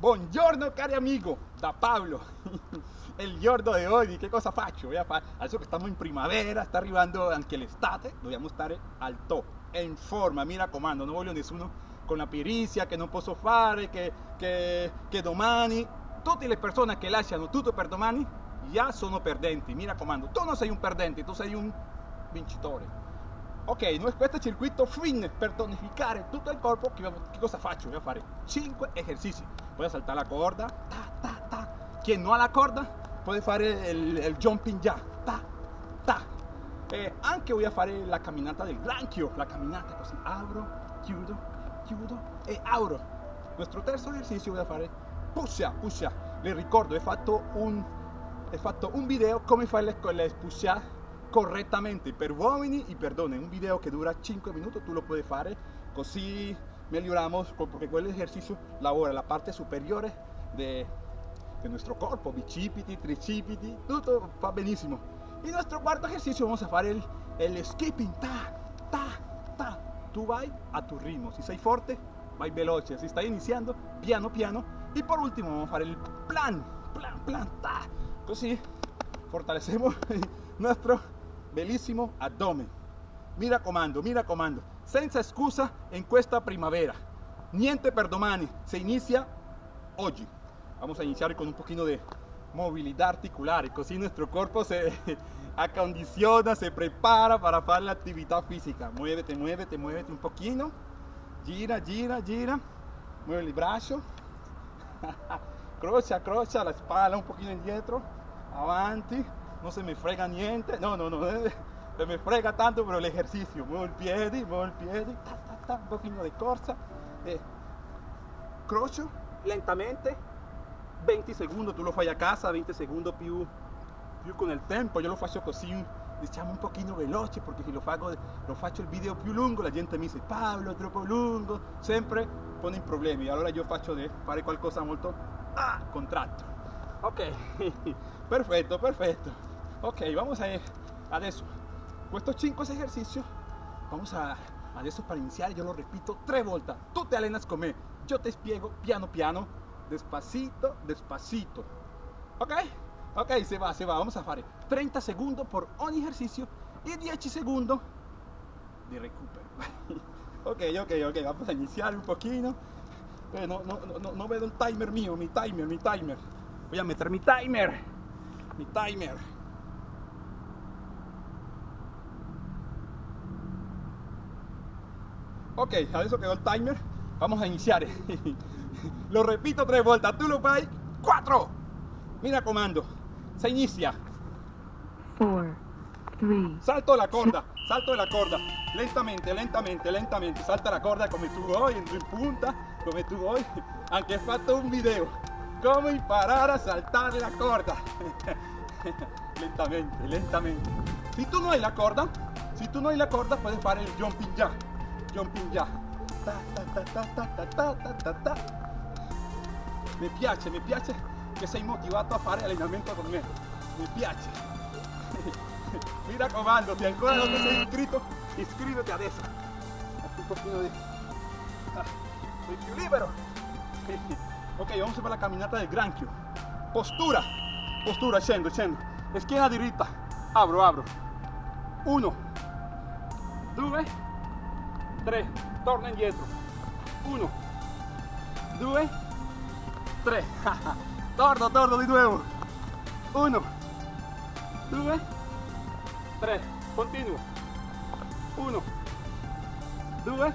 Buongiorno cari amigo, da Pablo. Il giorno di oggi che cosa faccio? Adesso che stiamo in primavera, sta arrivando anche l'estate, dobbiamo stare al top, in forma, mi raccomando, non voglio nessuno con la perizia che non posso fare, che, che, che domani, tutte le persone che lasciano tutto per domani già sono perdenti, mi raccomando, tu non sei un perdente, tu sei un vincitore. Ok, noi questo è circuito fin per tonificare tutto il corpo, che, che cosa faccio? Voy a fare 5 esercizi. Voy a saltar la corda, ta, ta, ta. Chi non ha la corda può fare il, il jumping già, ta, ta. E anche voy a fare la camminata del granchio, la camminata così, apro, chiudo, chiudo e apro. Nostro terzo esercizio voy a fare push push Le ricordo, ho fatto un, ho fatto un video come fare le, correctamente per uomini y perdone, un video que dura 5 minutos tú lo puedes fare così miglioramos porque quel ejercicio lavora la parte superior de, de nuestro cuerpo, bicipiti, tricipiti, todo va benissimo. Y nuestro cuarto ejercicio vamos a fare el, el skipping, ta, ta, ta. Tú vai a tu ritmo, si sei forte vai veloce, si stai iniziando piano piano. Y por último vamos a fare el plan, plan, plan, ta. Così fortalecemos nuestro bellissimo abdomen. Mira comando, mira comando. Senza excusa en questa primavera. Niente per domani. Se inicia hoy. Vamos a iniciar con un poquito de movilidad articular. Así nuestro cuerpo se acondiciona, se prepara para hacer la actividad física. Muévete, muévete, muévete un poquito. Gira, gira, gira. Mueve el brazo. crocha, crocha la espalda un poquito indietro. Avanti no se me frega niente, no, no, no, se me frega tanto pero el ejercicio, muevo el pie, muevo el pie, ta, ta, ta, un poquito de corsa, eh, crocio lentamente, 20 segundos, tú lo fai a casa, 20 segundos più, più con el tempo, yo lo faccio così, diciamo un pochino veloce, porque si lo, fago, lo faccio il video più lungo, la gente mi dice Pablo, troppo lungo, sempre pone in problemi, allora io faccio di fare qualcosa molto ah, contratto. Ok, perfetto, perfetto. Ok, vamos a ir adesso. Estos 5 ejercicios, vamos a adesso para iniciar, yo lo repito tres vueltas. Tú te alenas con me, yo te spiego piano piano, despacito, despacito. Ok? Ok, se va, se va. Vamos a hacer 30 segundos por un ejercicio y 10 segundos de recupero. ok, ok, ok, vamos a iniciar un poquito. No, no, no, no veo el timer mío, mi timer, mi timer. Voy a meter mi timer, mi timer. Ok, adesso quedó el timer, vamos a iniciar. lo repito tres vueltas, tú lo fai, cuatro. Mira comando, se inicia. Four, three, salto la corda, salto de la corda, lentamente, lentamente, lentamente, salta la corda come tu vuoi, entro in punta, come tu vuoi. Anche ho fatto un video, come imparare a saltare la corda. lentamente, lentamente. Si tú no hai la corda, si tú no hai la corda, puedes fare il jumping jack jumping jack. Ta, ta, ta, mi piace, mi piace che sei motivato a fare allenamento con me. Mi piace. Mi raccomando, se ancora non ti sei iscritto, iscriviti adesso. Un pochino di... Ah, soy libero. ok, vamos fare la camminata del granchio. Postura. Postura, scendo, scendo. Schiena diritta. Apro, apro. Uno. Due. 3, torna indietro, 1, 2, 3, torno, torno di nuovo, 1, 2, 3, continuo, 1, 2,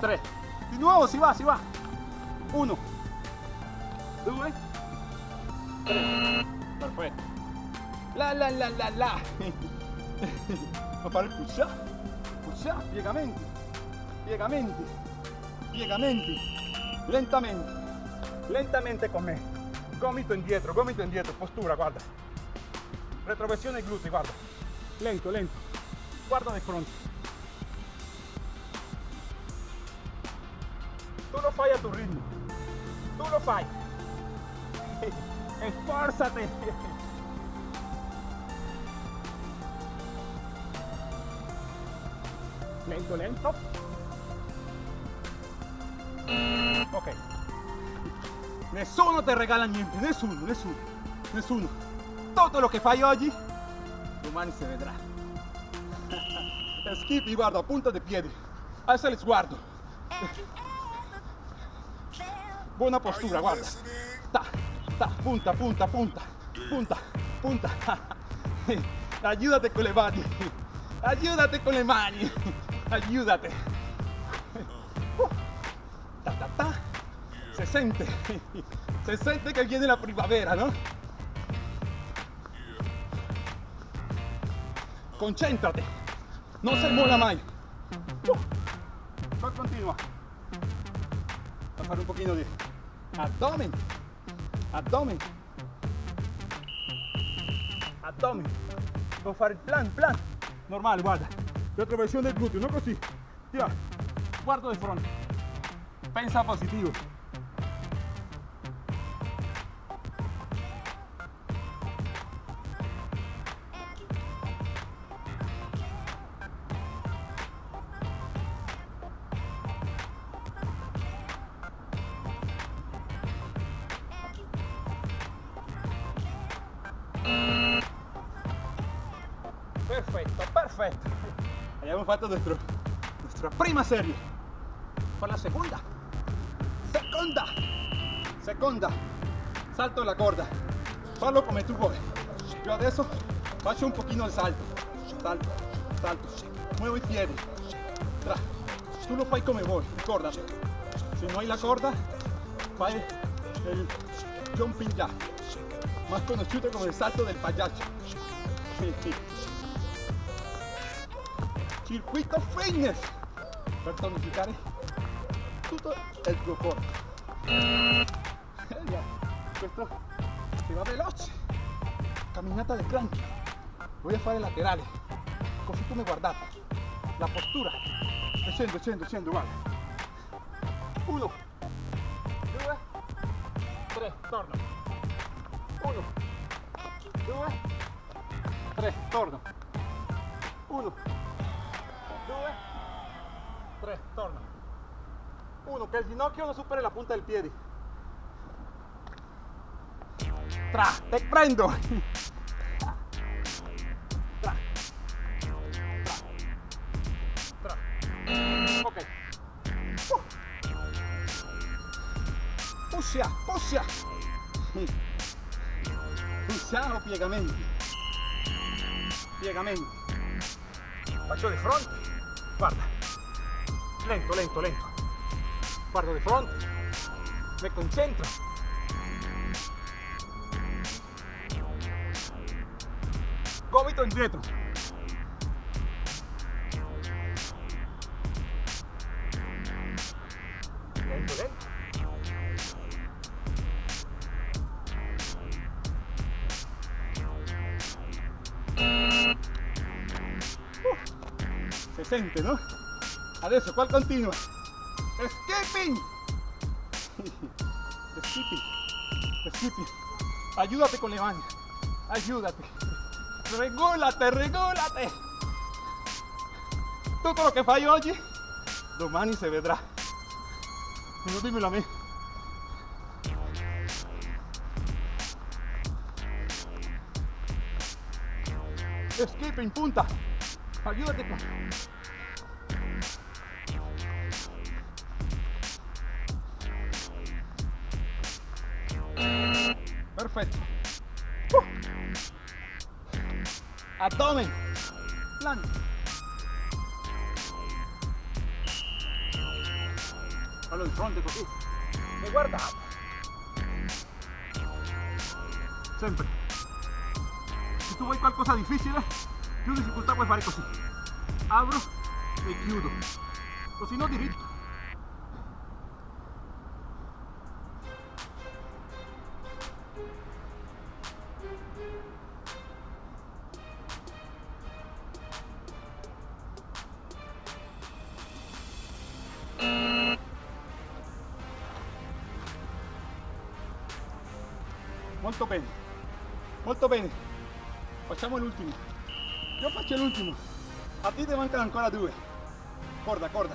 3, di nuovo si va, si va, 1, 2, 3, perfetto, la la la la la, a fare il push up ya, piegamenti, piegamenti, piegamenti, lentamente, lentamente con me, gomito indietro, gomito indietro, postura, guarda, retroversione ai glutei, guarda, lento, lento, guarda di fronte. Tu lo fai a tu ritmo, tu lo fai, esforzate. lento, lento. Ok. Nessuno ti regala niente, nessuno, nessuno, nessuno. Tutto lo che fai oggi, domani si vedrà. Skippy, guarda, punta di piedi. Alza il sguardo. Buona postura, guarda. Ta, ta, punta, punta, punta, punta, punta. Ayúdate con le mani. Ayúdate con le mani. Ayúdate. Ta, ta, ta. Se sente. Se sente che viene la primavera, ¿no? Concéntrate. No se mola mai. Uh. Continua. A fare un pochino di abdomen. Abdomen. Abdomen. Devo fare il plan, plan. Normale, guarda. Retroversione del gluteo, non così. Tira. Guardo di fronte. Pensa positivo. Perfetto, Abbiamo fatto nuestro, nuestra prima serie. Per la seconda. Seconda. Seconda. Salto la corda. Fallo come tu vuoi. Io adesso faccio un pochino il salto. Salto, salto. Muevo i piedi. Tra. Tu lo fai come vuoi, ricordati. Se non hai la corda, fai il jumping jack. Más conosciuto come il salto del pagliaccio. Circuito fitness per tonificare tutto il tuo corpo. Questo si va veloce. Camminata del granchio. Voy a fare laterale, così come guardate. La postura. Scendo, scendo, scendo, guarda. Uno, due, tre, torno. Uno, due, tre, torno. Uno, due, tre, torna. Uno, che il ginocchio non superi la punta del. Tra, te prendo. Tra. Tra. Tra. Ok. Uh. Puscia, puscia. Pussiamo piegamenti. Piegamenti. Faccio di fronte. Lento, lento, lento. Guardo di fronte. Me concentro. Gomito indietro. Lento, lento. Se sente, no? Adesso qua continua. Escaping. Skipping. Skipping. Ayúdate con le mani. Ayúdate. Rególate, rególate. Tutto lo che fai oggi, domani si vedrà. Non dimmelo a me. Escaping, punta. Ayúdate con... Perfetto. Uh. Abdomen. Plan. Fallo di fronte così. E guardate. Sempre. Se tu vuoi qualcosa di difficile, più difficoltà puoi fare così. Apro e chiudo. Così no diritto. Molto bene, molto bene. Facciamo l'ultimo. Io faccio l'ultimo. A ti ti mancano ancora due. Corda, corda.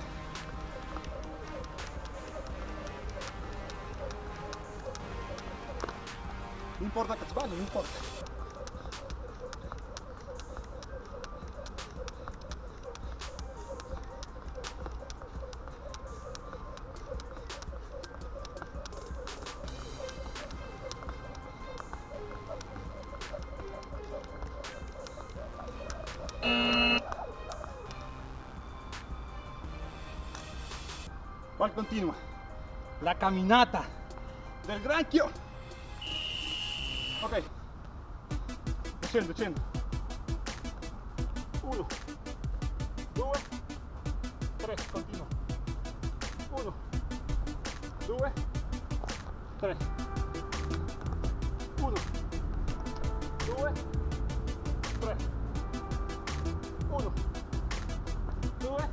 No importa che sbagli, non importa. ¿Cuál continua? La caminata del granchio. Ok. Scendo, scendo. Uno, due, tre, continua. Uno, due, tre. Uno, due, tre. Uno, due,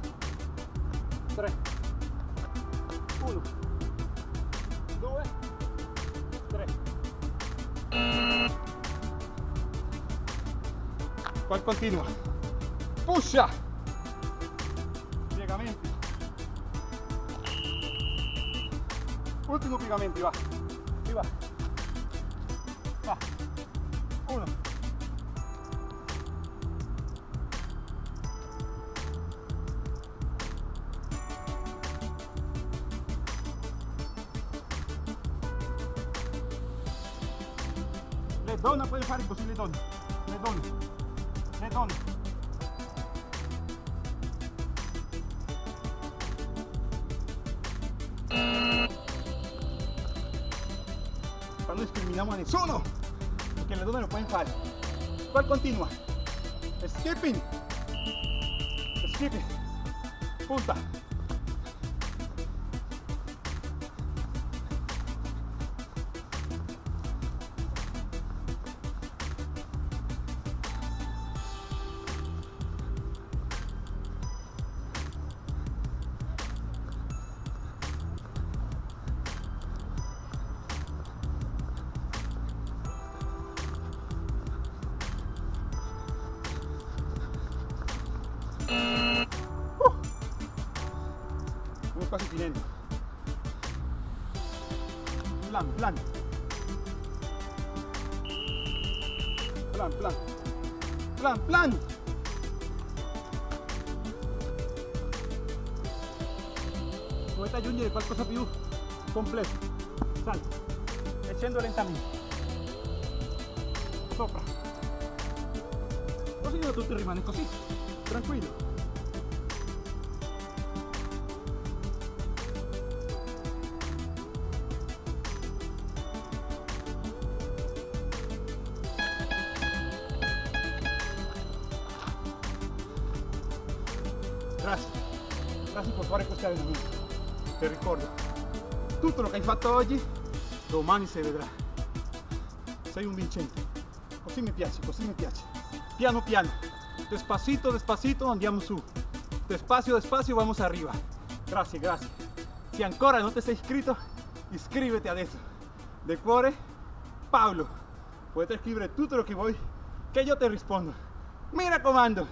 tre. Uno, due, tre. Qual continua? Pusha! Piegamenti. Ultimo piegamenti, va. Va. Va. Le donne. Qua non discriminiamo a nessuno, perché le donne lo pueden fare. Qual continua? Skipping. Skipping. Punta. Quasi finendo. Plan, plan. Plan, plan. Plan, plan. Dovete aggiungere qualcosa più completo. Salta. E scendo lentamente. Sopra. Così tutto rimane così. Tranquillo. Per fare questo allenamento. Ti ricordo, tutto quello che hai fatto oggi, domani si vedrà. Sei un vincente. Così mi piace, così mi piace. Piano piano, despacito, despacito andiamo su. Despacio, despacio vamos arriba. Grazie, grazie. Se ancora non ti sei iscritto, iscriviti adesso. De cuore, Paolo. Puoi scrivere tutto lo che vuoi, che io ti rispondo. Mi raccomando,